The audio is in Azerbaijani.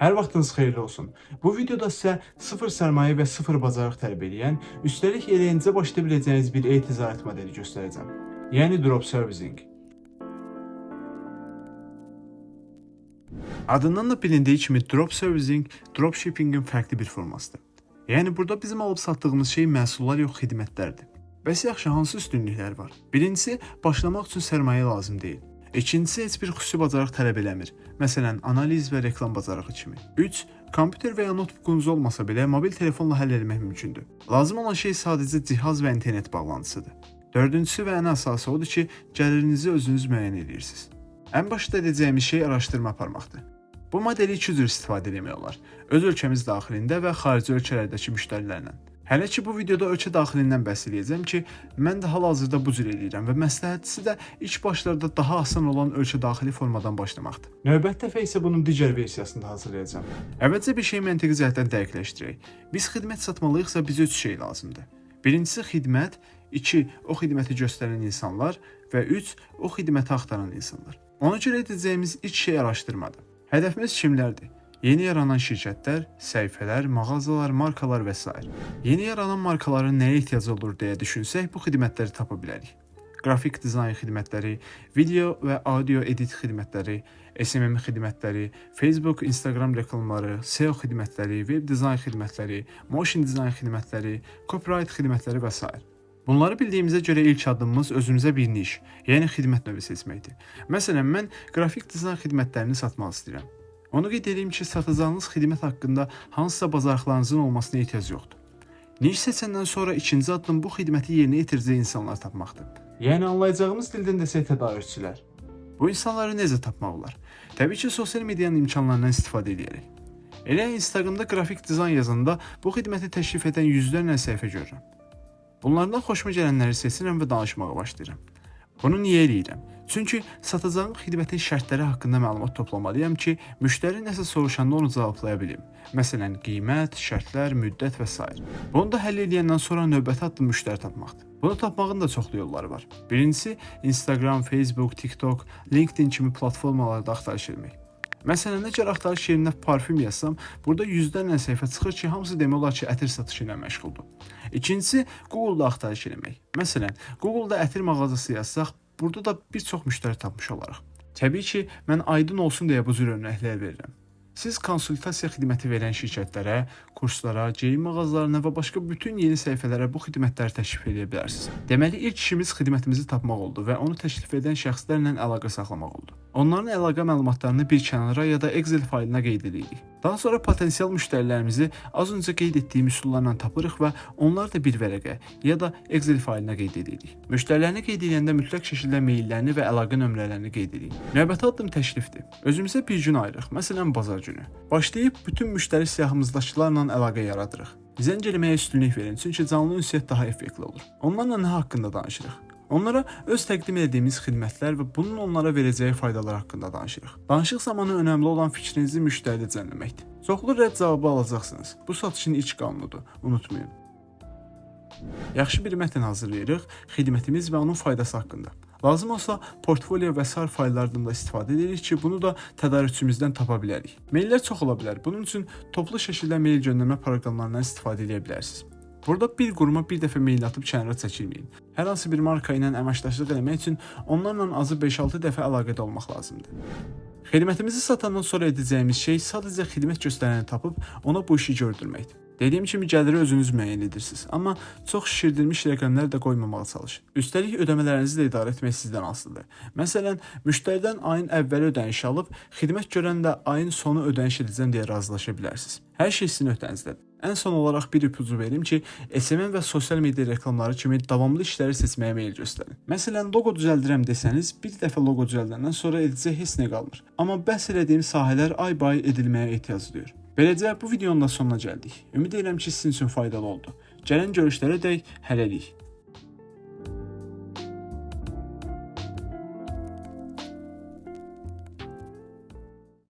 Hər vaxtınız xeyirli olsun. Bu videoda sizə sıfır sərmayə və sıfır bacarıq tələb edən, üstəlik elə indicə başlaya biləcəyiniz bir e-ticarət modeli göstərəcəm. Yəni drop servicing. Adından da bilindiyi kimi drop servicing dropshippingin fərqli bir formasıdır. Yəni burada bizim alıb satdığımız şey məhsullar yox, xidmətlərdir. Bəs yaxşı hansı üstünlüklər var? Birincisi, başlamaq üçün sərmayə lazım deyil. İkincisi, heç bir xüsusi bacarıq tələb eləmir. Məsələn, analiz və reklam bacarığı kimi. 3. Kompüter və ya notebook'unuz olmasa belə mobil telefonla həll etmək mümkündür. Lazım olan şey sadəcə cihaz və internet bağlantısıdır. Dördüncüsü və ən əsası odur ki, gəlirinizi özünüz müəyyən edirsiniz. Ən başda edəcəyimiz şey araşdırma aparmaqdır. Bu modeli iki cür istifadə etmək olar. Öz ölkəmiz daxilində və xarici ölkələrdəki müştərilərlə. Hələ ki bu videoda ölkə daxilindən bəhs edəcəm ki, mən də hal-hazırda bu cür eləyirəm və məsləhətlisi də ilk başlarda daha asan olan ölkə daxili formadan başlamaqdır. Növbəti dəfə isə bunun digər versiyasını da hazırlayacağam. Əvvəlcə bir şey məntiqi cəhətdən dəqiqləşdirək. Biz xidmət satmalıyıqsa bizə üç şey lazımdır. Birincisi xidmət, 2 o xidməti göstərən insanlar və 3 o xidməti axtaran insanlar. Ona görə edəcəyimiz ilk şey araşdırmadır. Hədəfimiz kimlərdir? Yeni yaranan şirkətlər, səhifələr, mağazalar, markalar və s. Yeni yaranan markaların nəyə ehtiyacı olur deyə düşünsək, bu xidmətləri tapa bilərik. Qrafik dizayn xidmətləri, video və audio edit xidmətləri, SMM xidmətləri, Facebook, Instagram reklamları, SEO xidmətləri, web dizayn xidmətləri, motion dizayn xidmətləri, copyright xidmətləri və s. Bunları bildiyimizə görə ilk addımımız özümüzə bir niş, yəni xidmət növü seçməkdir. Məsələn, mən qrafik dizayn xidmətlərini satmaq istəyirəm. Onu qeyd edeyim ki, satacağınız xidmət haqqında hansısa bacarıqlarınızın olmasına ehtiyac yoxdur. Niş seçəndən sonra ikinci addım bu xidməti yerinə yetirəcək insanlar tapmaqdır. Yəni anlayacağımız dildən desək tədarükçülər. Bu insanları necə tapmaq olar? Təbii ki, sosial medianın imkanlarından istifadə edərək. Elə Instagramda qrafik dizayn yazanda bu xidməti təklif edən yüzlərlə səhifə görürəm. Bunlardan xoşuma gələnləri seçirəm və danışmağa başlayıram. Bunu niyə eləyirəm? Çünki satacağım xidmətin şərtləri haqqında məlumat toplamalıyam ki, müştəri nəsə soruşanda onu cevablaya bilim. Məsələn, qiymət, şərtlər, müddət və s. Bunu da həll edəndən sonra növbəti addım müştəri tapmaqdır. Bunu tapmağın da çoxlu yolları var. Birincisi, Instagram, Facebook, TikTok, LinkedIn kimi platformalarda axtarış etmək. Məsələn, əgər axtarış yerinə parfüm yazsam, burada yüzlərlə səhifə çıxır ki, hamısı demək olar ki, ətir satışı ilə məşğuldur. İkincisi, Google-da axtarış etmək. Məsələn, Google-da ətir mağazası yazsaq, burada da bir çox müştəri tapmış olarıq. Təbii ki, mən aydın olsun deyə bu cür örnəklər verirəm. Siz konsultasiya xidməti verən şirkətlərə, kurslara, geyim mağazalarına və başqa bütün yeni səhifələrə bu xidmətləri təklif edə bilərsiniz. Deməli, ilk işimiz xidmətimizi tapmaq oldu və onu təklif edən şəxslərlə əlaqə saxlamaq oldu. Onların əlaqə məlumatlarını bir kənara ya da Excel faylinə qeyd edirik. Daha sonra potensial müştərilərimizi az öncə qeyd etdiyim üsullarla tapırıq və onları da bir vərəqə ya da Excel faylinə qeyd edirik. Müştərilərini qeyd edəndə mütləq şəkildə meyllərini və əlaqə nömrələrini qeyd edirik. Növbəti addım təklifdir. Özümüzə bir gün ayırıq, məsələn bazar günü. Başlayıb bütün müştəri siyahımızdakılarla əlaqə yaradırıq. Zəng eləməyə üstünlük verin, çünki canlı ünsiyyət daha effektli olur. Onlarla nə haqqında danışırıq? Onlara öz təqdim etdiyimiz xidmətlər və bunun onlara verəcəyi faydalar haqqında danışırıq. Danışıq zamanı önəmli olan fikrinizi müştəridə cəmləməkdir. Çoxlu rədd cavabı alacaqsınız. Bu satışın ilk qanunudur. Unutmayın. Yaxşı bir mətn hazırlayırıq, xidmətimiz və onun faydası haqqında. Lazım olsa portfolio və sair fayllardan da istifadə edirik ki, bunu da tədarükçümüzdən tapa bilərik. Maillər çox ola bilər. Bunun üçün toplu şəkildə mail göndərmə proqramlarından istifadə edə bilərsiniz. Burada bir quruma bir dəfə mail atıb kənara çəkilməyin. Hər hansı bir marka ilə əməkdaşlıq etmək üçün onlarla azı 5-6 dəfə əlaqədə olmaq lazımdır. Xidmətimizi satandan sonra edəcəyimiz şey sadəcə xidmət göstərəni tapıb ona bu işi gördürməkdir. Dediyim kimi gəliri özünüz müəyyən edirsiniz, amma çox şişirdilmiş rəqəmlər də qoymamağa çalışın. Üstəlik ödəmələrinizi də idarə etmək sizdən asılıdır. Məsələn, müştəridən ayın əvvəli ödəniş alıb, xidmət görən də ayın sonu ödəniş edəcəm deyə razılaşa bilərsiniz. Hər şey sizin öhdənizdədir. Ən son olaraq bir ipucu verim ki, SMM və sosial media reklamları kimi davamlı işləri seçməyə meyil göstərin. Məsələn, loqo düzəldirəm desəniz, bir dəfə loqo düzəldəndən sonra edəcək heç nə qalmır. Amma bəhs etdiyim sahələr ay-bay edilməyə ehtiyac duyur. Beləcə bu videonun da sonuna gəldik. Ümid edirəm ki, sizin üçün faydalı oldu. Gələn görüşlərə dək hələlik.